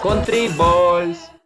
Country Balls.